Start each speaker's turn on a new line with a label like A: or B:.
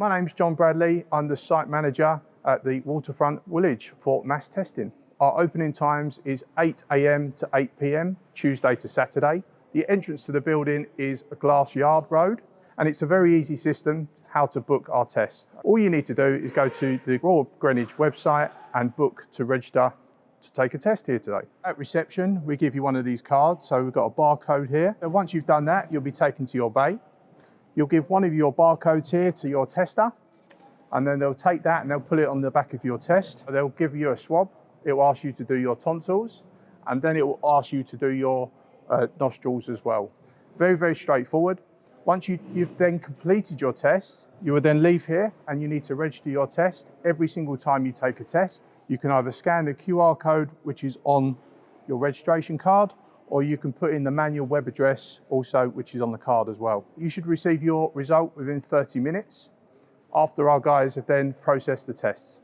A: My name's John Bradley. I'm the site manager at the Waterfront Woolwich for mass testing. Our opening times is 8 a.m. to 8 p.m. Tuesday to Saturday. The entrance to the building is a glass yard road and it's a very easy system how to book our test. All you need to do is go to the Royal Greenwich website and book to register to take a test here today. At reception, we give you one of these cards. So we've got a barcode here. And once you've done that, you'll be taken to your bay. You'll give one of your barcodes here to your tester, and then they'll take that and they'll put it on the back of your test. They'll give you a swab. It will ask you to do your tonsils, and then it will ask you to do your uh, nostrils as well. Very, very straightforward. Once you, you've then completed your test, you will then leave here and you need to register your test every single time you take a test. You can either scan the QR code, which is on your registration card, or you can put in the manual web address also, which is on the card as well. You should receive your result within 30 minutes after our guys have then processed the tests.